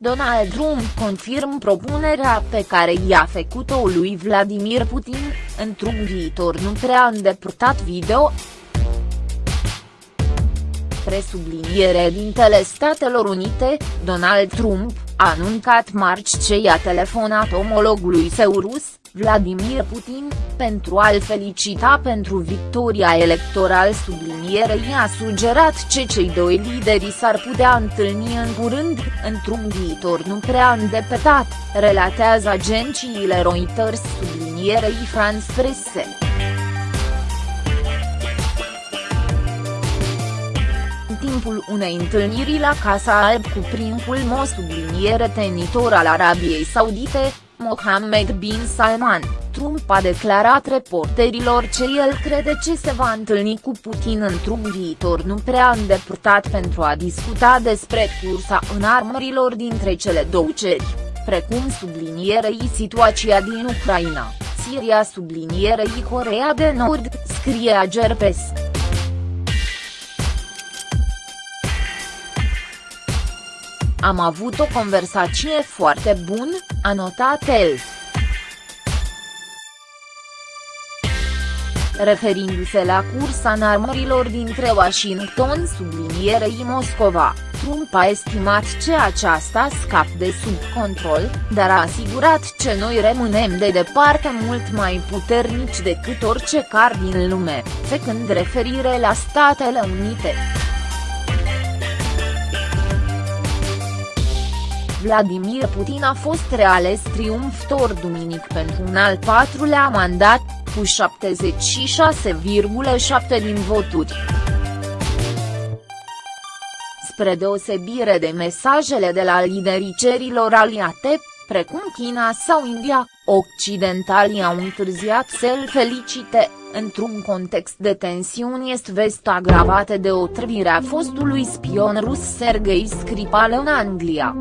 Donald Trump confirm propunerea pe care i-a făcut-o lui Vladimir Putin, într-un viitor nu prea îndepărtat video. Presubliniere dintele Statelor Unite, Donald Trump, a anuncat marți ce i-a telefonat omologului său rus, Vladimir Putin, pentru a-l felicita pentru victoria electorală sublinierei a sugerat ce cei doi lideri s-ar putea întâlni în curând, într-un viitor nu prea îndepărtat, relatează agențiile Reuters sublinierei France Presse. Timpul unei întâlniri la Casa Alb cu princul Mo subliniere tenitor al Arabiei Saudite, Mohammed bin Salman, Trump a declarat reporterilor ce el crede ce se va întâlni cu Putin într-un viitor nu prea îndepărtat pentru a discuta despre cursa în armărilor dintre cele două ceri, precum sublinierei situația din Ucraina, Siria sublinierei Corea de Nord, scrie Agerpes. Am avut o conversație foarte bună, a notat el. Referindu-se la cursa în armărilor dintre Washington sublinierei Moscova, Trump a estimat ce aceasta scap de sub control, dar a asigurat ce noi rămânem de departe mult mai puternici decât orice car din lume, făcând referire la Statele Unite. Vladimir Putin a fost reales triumfător duminic pentru un al patrulea mandat, cu 76,7 din voturi. Spre deosebire de mesajele de la liderii cerilor aliate, precum China sau India, occidentalii au întârziat să-l felicite, într-un context de tensiuni est-vest agravate de otrăvirea fostului spion rus Sergei Skripal în Anglia.